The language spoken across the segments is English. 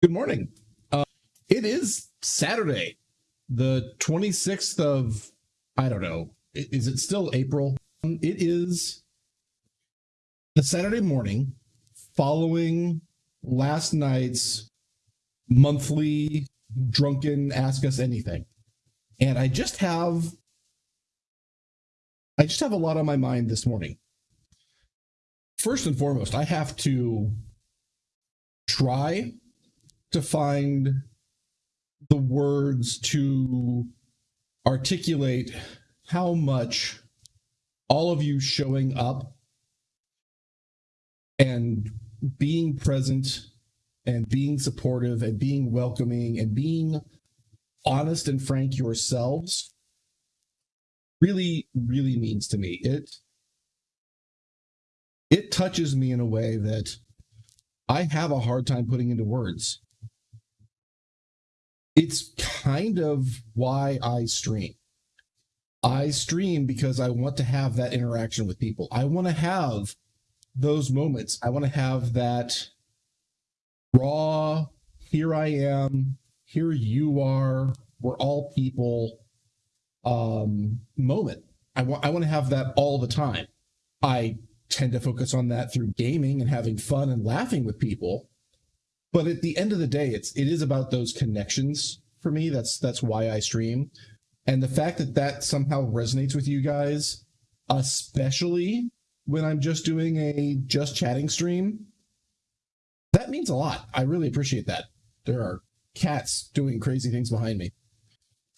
Good morning. Uh, it is Saturday, the 26th of, I don't know, is it still April? It is the Saturday morning following last night's monthly drunken Ask Us Anything. And I just have, I just have a lot on my mind this morning. First and foremost, I have to try to find the words to articulate how much all of you showing up and being present and being supportive and being welcoming and being honest and frank yourselves really really means to me. It it touches me in a way that i have a hard time putting into words it's kind of why I stream. I stream because I want to have that interaction with people. I want to have those moments. I want to have that raw, here I am, here you are, we're all people um, moment. I want I want to have that all the time. I tend to focus on that through gaming and having fun and laughing with people but at the end of the day it's it is about those connections for me. That's that's why i stream. And the fact that that somehow resonates with you guys especially when i'm just doing a just chatting stream that means a lot. I really appreciate that. There are cats doing crazy things behind me.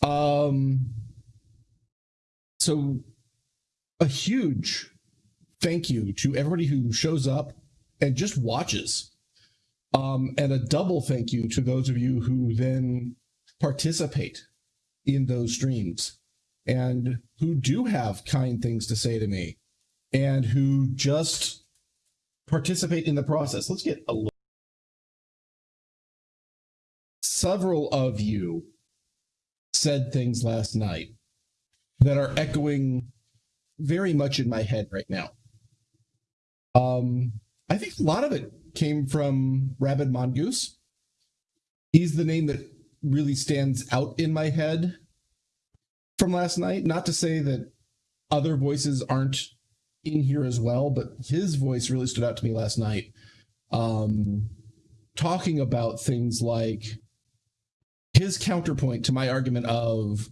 Um so a huge thank you to everybody who shows up and just watches um, and a double thank you to those of you who then participate in those streams and who do have kind things to say to me and who just participate in the process. Let's get a look. Several of you said things last night that are echoing very much in my head right now. Um, I think a lot of it came from Rabid Mongoose. He's the name that really stands out in my head from last night. Not to say that other voices aren't in here as well, but his voice really stood out to me last night. Um, talking about things like his counterpoint to my argument of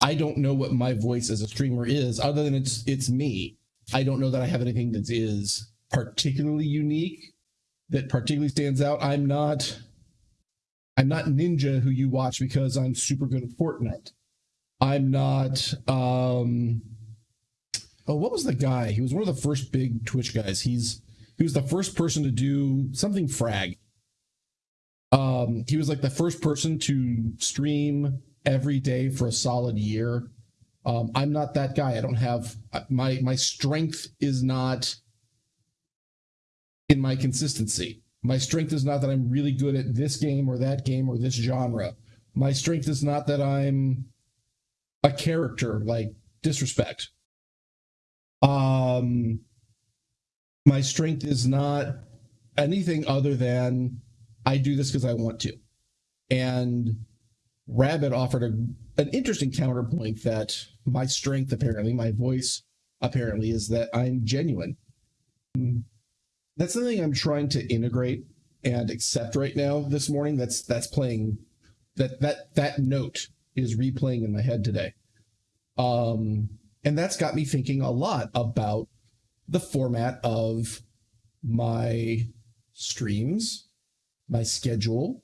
I don't know what my voice as a streamer is, other than it's it's me. I don't know that I have anything that is particularly unique that particularly stands out. I'm not I'm not Ninja who you watch because I'm super good at Fortnite. I'm not um oh what was the guy? He was one of the first big Twitch guys. He's he was the first person to do something frag. Um he was like the first person to stream every day for a solid year. Um, I'm not that guy. I don't have my my strength is not in my consistency. My strength is not that I'm really good at this game or that game or this genre. My strength is not that I'm a character like disrespect. Um my strength is not anything other than I do this because I want to. And Rabbit offered a, an interesting counterpoint that my strength, apparently, my voice, apparently, is that I'm genuine that's something I'm trying to integrate and accept right now this morning. That's that's playing that that that note is replaying in my head today. Um and that's got me thinking a lot about the format of my streams, my schedule,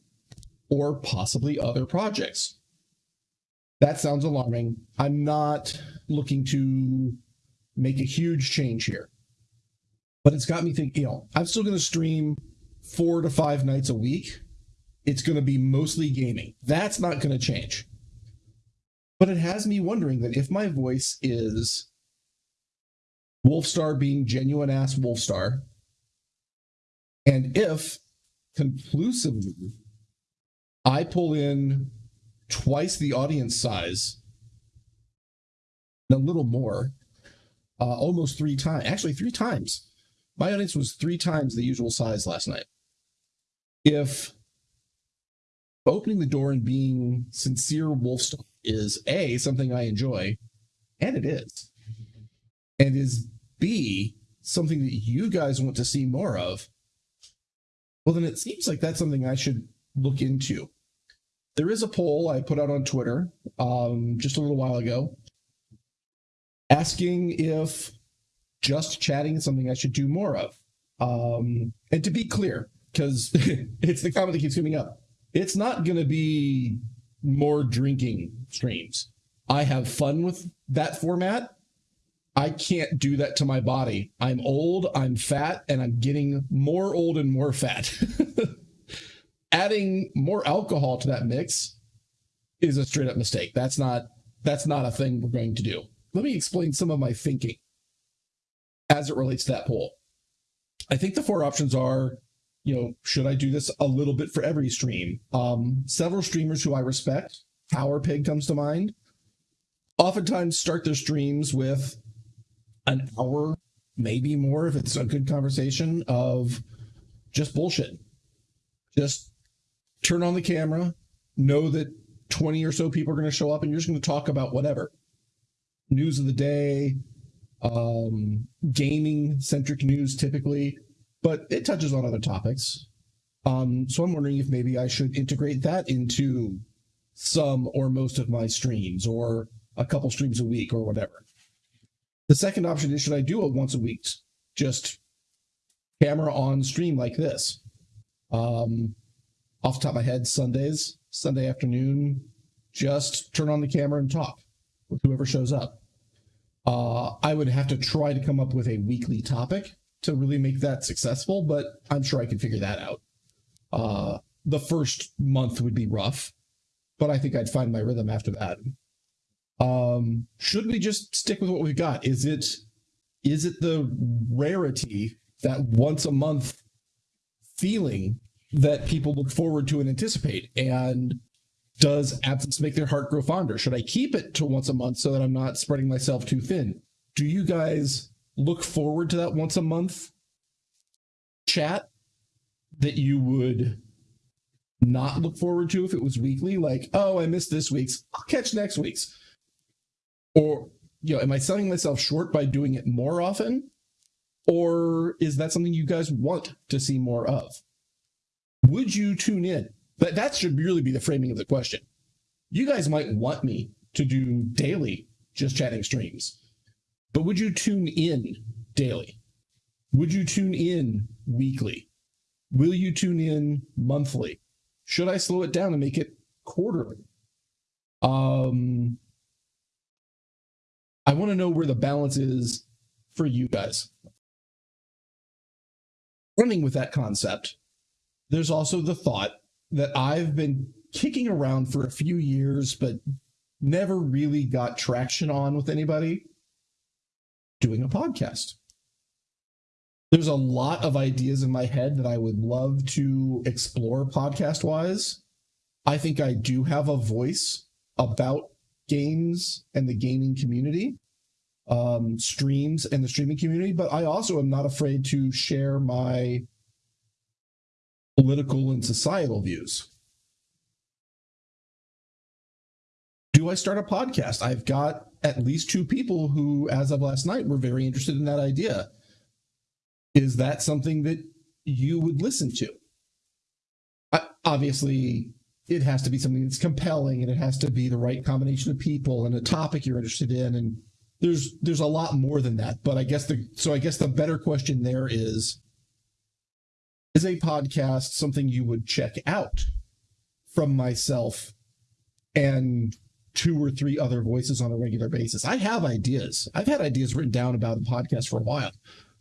or possibly other projects. That sounds alarming. I'm not looking to make a huge change here but it's got me thinking, you know, I'm still going to stream four to five nights a week. It's going to be mostly gaming. That's not going to change. But it has me wondering that if my voice is Wolfstar being genuine ass Wolfstar, and if conclusively I pull in twice the audience size, a little more, uh, almost three times, actually three times my audience was three times the usual size last night. If opening the door and being sincere Wolfstar is A, something I enjoy, and it is. And is B, something that you guys want to see more of, well, then it seems like that's something I should look into. There is a poll I put out on Twitter um, just a little while ago asking if just chatting is something I should do more of. Um, and to be clear, because it's the comment that keeps coming up, it's not going to be more drinking streams. I have fun with that format. I can't do that to my body. I'm old, I'm fat, and I'm getting more old and more fat. Adding more alcohol to that mix is a straight up mistake. That's not that's not a thing we're going to do. Let me explain some of my thinking as it relates to that poll. I think the four options are, you know, should I do this a little bit for every stream? Um, several streamers who I respect, Power Pig comes to mind, oftentimes start their streams with an hour, maybe more if it's a good conversation of just bullshit. Just turn on the camera, know that 20 or so people are going to show up and you're just going to talk about whatever news of the day, um, gaming centric news typically, but it touches on other topics. Um, so I'm wondering if maybe I should integrate that into some or most of my streams or a couple streams a week or whatever. The second option is should I do it once a week? Just camera on stream like this. Um, off the top of my head, Sundays, Sunday afternoon, just turn on the camera and talk with whoever shows up. Uh, I would have to try to come up with a weekly topic to really make that successful, but I'm sure I can figure that out. Uh, the first month would be rough, but I think I'd find my rhythm after that. Um, should we just stick with what we've got? Is it is it the rarity that once a month feeling that people look forward to and anticipate? And does absence make their heart grow fonder? Should I keep it to once a month so that I'm not spreading myself too thin? Do you guys look forward to that once a month chat that you would not look forward to if it was weekly? Like, oh, I missed this week's, I'll catch next week's. Or, you know, am I selling myself short by doing it more often? Or is that something you guys want to see more of? Would you tune in? But that should really be the framing of the question. You guys might want me to do daily just chatting streams, but would you tune in daily? Would you tune in weekly? Will you tune in monthly? Should I slow it down and make it quarterly? Um, I want to know where the balance is for you guys. Running with that concept, there's also the thought that I've been kicking around for a few years, but never really got traction on with anybody doing a podcast. There's a lot of ideas in my head that I would love to explore podcast wise. I think I do have a voice about games and the gaming community, um, streams and the streaming community, but I also am not afraid to share my political and societal views. Do I start a podcast? I've got at least two people who, as of last night, were very interested in that idea. Is that something that you would listen to? I, obviously, it has to be something that's compelling and it has to be the right combination of people and a topic you're interested in and there's there's a lot more than that but i guess the so i guess the better question there is is a podcast something you would check out from myself and two or three other voices on a regular basis. I have ideas. I've had ideas written down about a podcast for a while.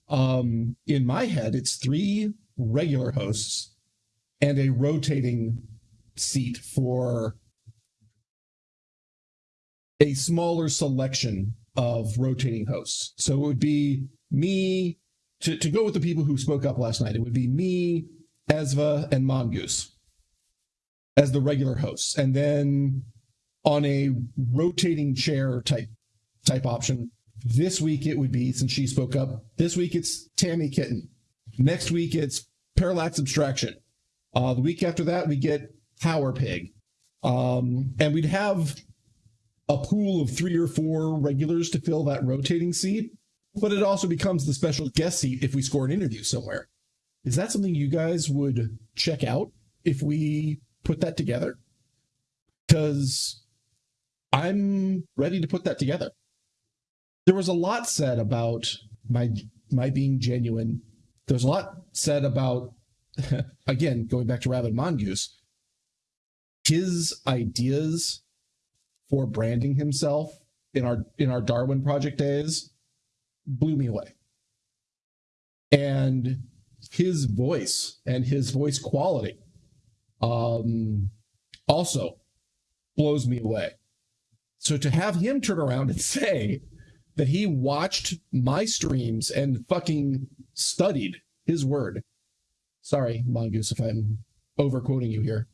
Um in my head it's three regular hosts and a rotating seat for a smaller selection of rotating hosts. So it would be me to, to go with the people who spoke up last night. It would be me, Ezva, and Mongoose as the regular hosts, and then on a rotating chair type type option. This week it would be since she spoke up. This week it's Tammy Kitten. Next week it's Parallax Abstraction. Uh, the week after that we get power pig. Um, and we'd have a pool of three or four regulars to fill that rotating seat, but it also becomes the special guest seat if we score an interview somewhere. Is that something you guys would check out if we put that together? Because I'm ready to put that together. There was a lot said about my my being genuine. There's a lot said about again going back to Rabbit Mongoose. His ideas for branding himself in our in our Darwin project days blew me away. And his voice and his voice quality um, also blows me away. So to have him turn around and say that he watched my streams and fucking studied his word. Sorry, Mongoose, if I'm overquoting you here.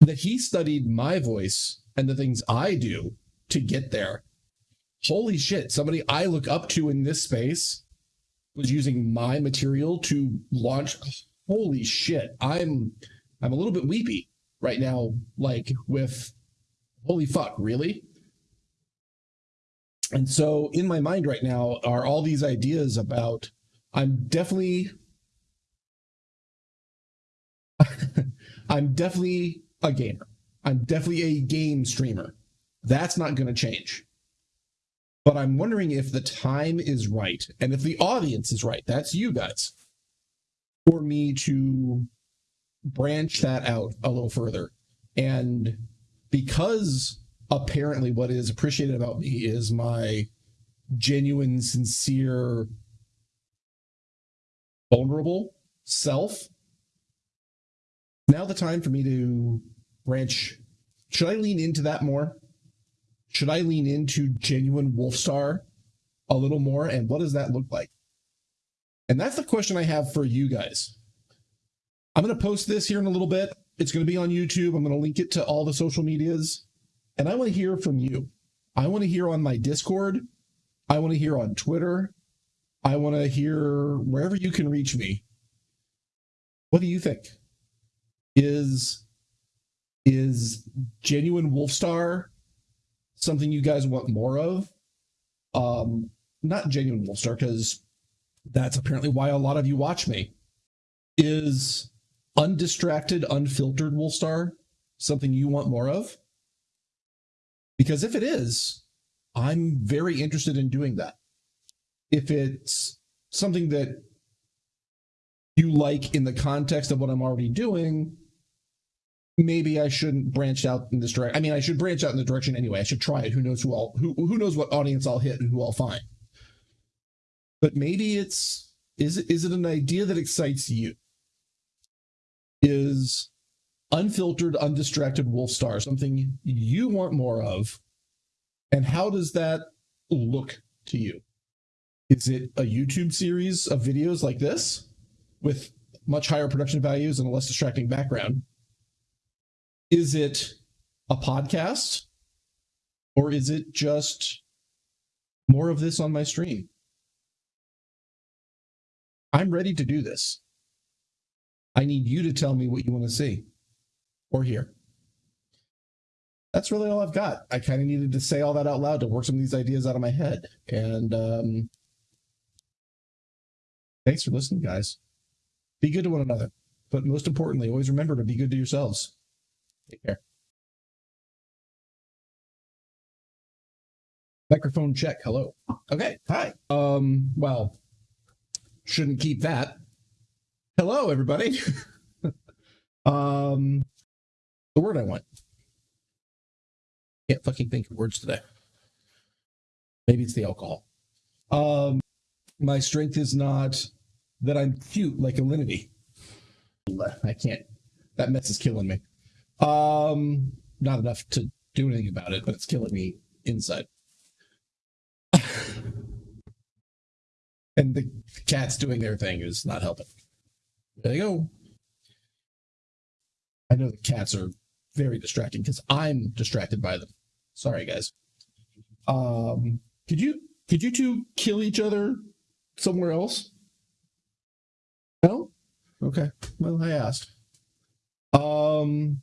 That he studied my voice and the things I do to get there. Holy shit, somebody I look up to in this space was using my material to launch holy shit. I'm I'm a little bit weepy right now like with holy fuck, really? And so in my mind right now are all these ideas about I'm definitely I'm definitely a gamer. I'm definitely a game streamer. That's not going to change. But I'm wondering if the time is right and if the audience is right. That's you guys. For me to branch that out a little further. And because apparently what is appreciated about me is my genuine, sincere, vulnerable self. Now the time for me to branch. Should I lean into that more? Should I lean into genuine Wolfstar a little more? And what does that look like? And that's the question I have for you guys. I'm going to post this here in a little bit. It's going to be on YouTube. I'm going to link it to all the social medias. And I want to hear from you. I want to hear on my Discord. I want to hear on Twitter. I want to hear wherever you can reach me. What do you think? Is is genuine Wolfstar something you guys want more of? Um, not genuine Wolfstar because that's apparently why a lot of you watch me. Is undistracted, unfiltered Wolfstar something you want more of? Because if it is, I'm very interested in doing that. If it's something that you like in the context of what I'm already doing, maybe I shouldn't branch out in this direction. I mean, I should branch out in the direction anyway. I should try it. Who knows who I'll who who knows what audience I'll hit and who I'll find. But maybe it's is it is it an idea that excites you? Is unfiltered, undistracted Wolfstar something you want more of? And how does that look to you? Is it a YouTube series of videos like this with much higher production values and a less distracting background? Is it a podcast? Or is it just more of this on my stream? I'm ready to do this. I need you to tell me what you want to see or hear. That's really all I've got. I kind of needed to say all that out loud to work some of these ideas out of my head. And um, thanks for listening, guys. Be good to one another. But most importantly, always remember to be good to yourselves. Take care. Microphone check. Hello. Okay. Hi. Um, well, shouldn't keep that. Hello, everybody. um, the word I want. Can't fucking think of words today. Maybe it's the alcohol. Um, my strength is not that I'm cute like Alinity. I can't. That mess is killing me. Um, not enough to do anything about it, but it's killing me inside. and the cats doing their thing is not helping. There they go. I know the cats are very distracting because I'm distracted by them. Sorry, guys. Um, could you could you two kill each other somewhere else? No. Okay. Well, I asked. Um. Um,